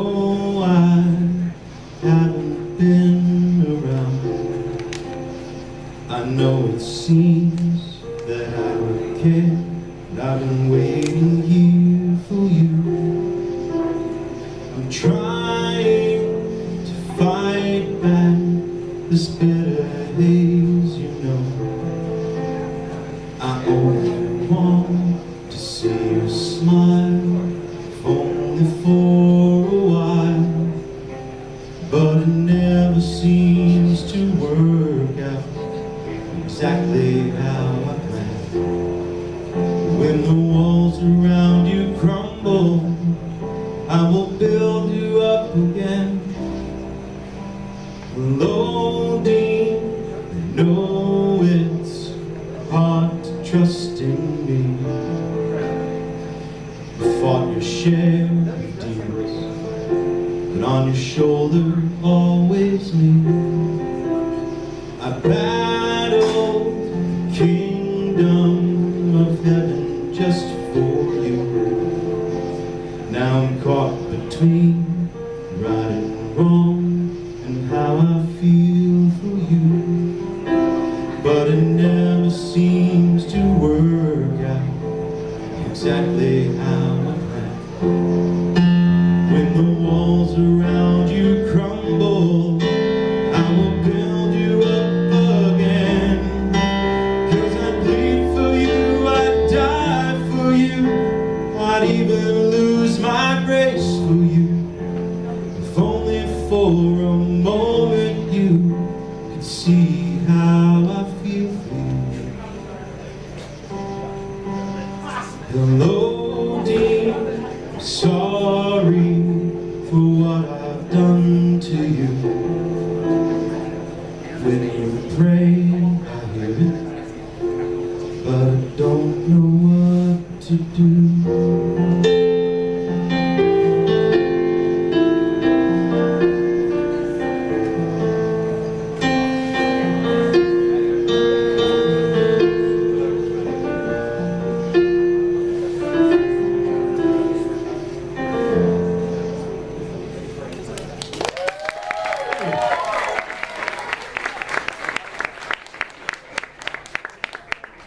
I haven't been around. I know it seems that I don't care, but I've been waiting here for you. I'm trying to fight back this bitter haze, you know. I only want to see you smile, only for seems to work out exactly how I planned. When the walls around you crumble, I will build you up again. Loading, know it's hard to trust in me. You fought your share of demons, but on your shoulder always me. Kingdom of heaven just for you. Now I'm caught between right and wrong and how I feel for you. But it never seems to work out exactly how even lose my grace for you. If only for a moment you could see how I feel for you. Dear, I'm sorry for what I've done to you. When you pray, I hear it, but I don't know what to do.